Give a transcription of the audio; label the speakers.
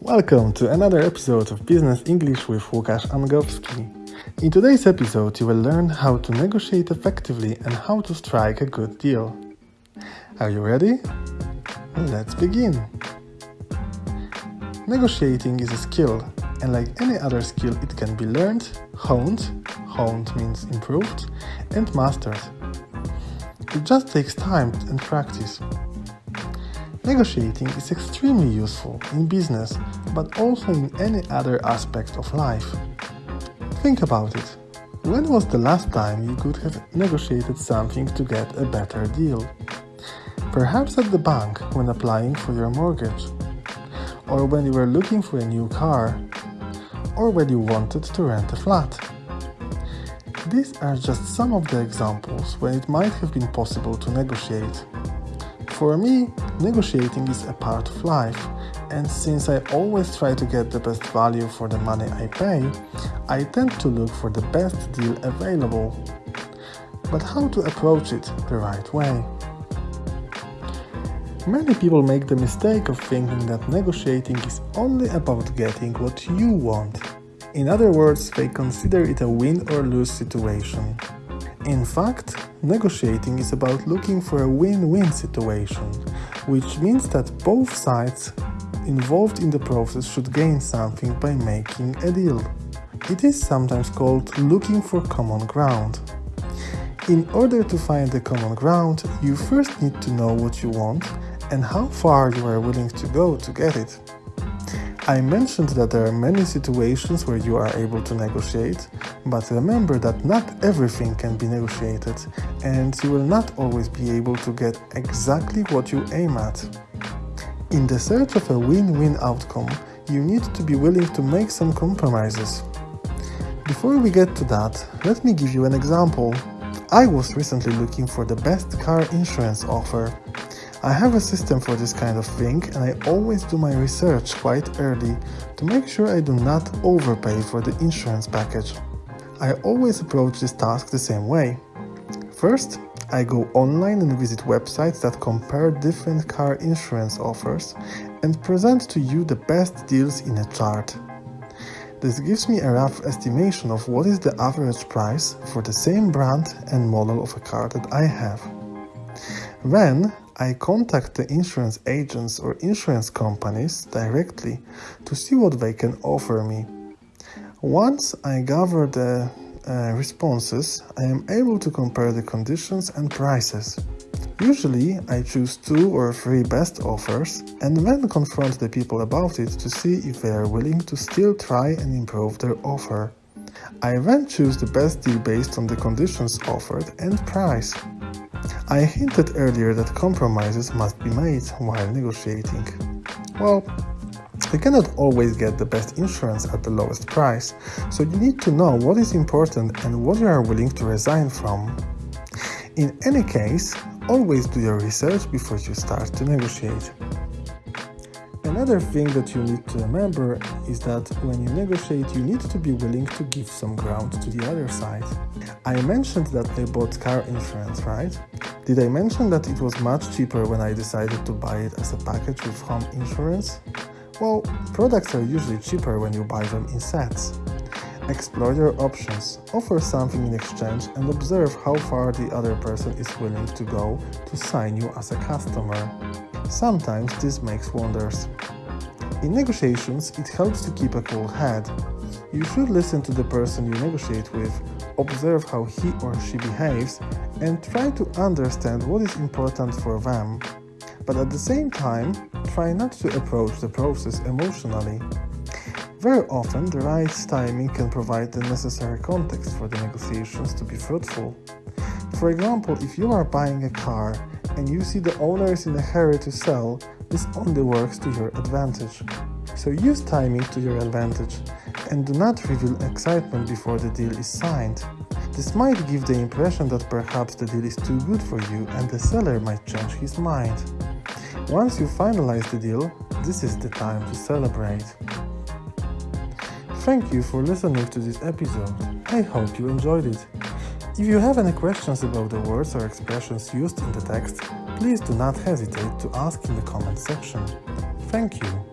Speaker 1: Welcome to another episode of Business English with Łukasz Angowski. In today's episode, you will learn how to negotiate effectively and how to strike a good deal. Are you ready? Let's begin. Negotiating is a skill, and like any other skill, it can be learned, honed, honed means improved, and mastered. It just takes time and practice. Negotiating is extremely useful in business, but also in any other aspect of life. Think about it. When was the last time you could have negotiated something to get a better deal? Perhaps at the bank when applying for your mortgage, or when you were looking for a new car, or when you wanted to rent a flat. These are just some of the examples when it might have been possible to negotiate. For me, negotiating is a part of life, and since I always try to get the best value for the money I pay, I tend to look for the best deal available. But how to approach it the right way? Many people make the mistake of thinking that negotiating is only about getting what you want. In other words, they consider it a win or lose situation. In fact, negotiating is about looking for a win-win situation, which means that both sides involved in the process should gain something by making a deal. It is sometimes called looking for common ground. In order to find the common ground, you first need to know what you want and how far you are willing to go to get it. I mentioned that there are many situations where you are able to negotiate, but remember that not everything can be negotiated and you will not always be able to get exactly what you aim at. In the search of a win-win outcome, you need to be willing to make some compromises. Before we get to that, let me give you an example. I was recently looking for the best car insurance offer I have a system for this kind of thing and I always do my research quite early to make sure I do not overpay for the insurance package. I always approach this task the same way. First, I go online and visit websites that compare different car insurance offers and present to you the best deals in a chart. This gives me a rough estimation of what is the average price for the same brand and model of a car that I have. Then I contact the insurance agents or insurance companies directly to see what they can offer me. Once I gather the uh, responses, I am able to compare the conditions and prices. Usually, I choose two or three best offers and then confront the people about it to see if they are willing to still try and improve their offer. I then choose the best deal based on the conditions offered and price. I hinted earlier that compromises must be made while negotiating. Well, you cannot always get the best insurance at the lowest price, so you need to know what is important and what you are willing to resign from. In any case, always do your research before you start to negotiate. Another thing that you need to remember is that when you negotiate, you need to be willing to give some ground to the other side. I mentioned that I bought car insurance, right? Did I mention that it was much cheaper when I decided to buy it as a package with home insurance? Well, products are usually cheaper when you buy them in sets. Explore your options, offer something in exchange and observe how far the other person is willing to go to sign you as a customer. Sometimes this makes wonders. In negotiations, it helps to keep a cool head. You should listen to the person you negotiate with, observe how he or she behaves, and try to understand what is important for them. But at the same time, try not to approach the process emotionally. Very often, the right timing can provide the necessary context for the negotiations to be fruitful. For example, if you are buying a car and you see the owner is in a hurry to sell, this only works to your advantage. So use timing to your advantage and do not reveal excitement before the deal is signed. This might give the impression that perhaps the deal is too good for you and the seller might change his mind. Once you finalize the deal, this is the time to celebrate. Thank you for listening to this episode. I hope you enjoyed it. If you have any questions about the words or expressions used in the text, please do not hesitate to ask in the comment section. Thank you!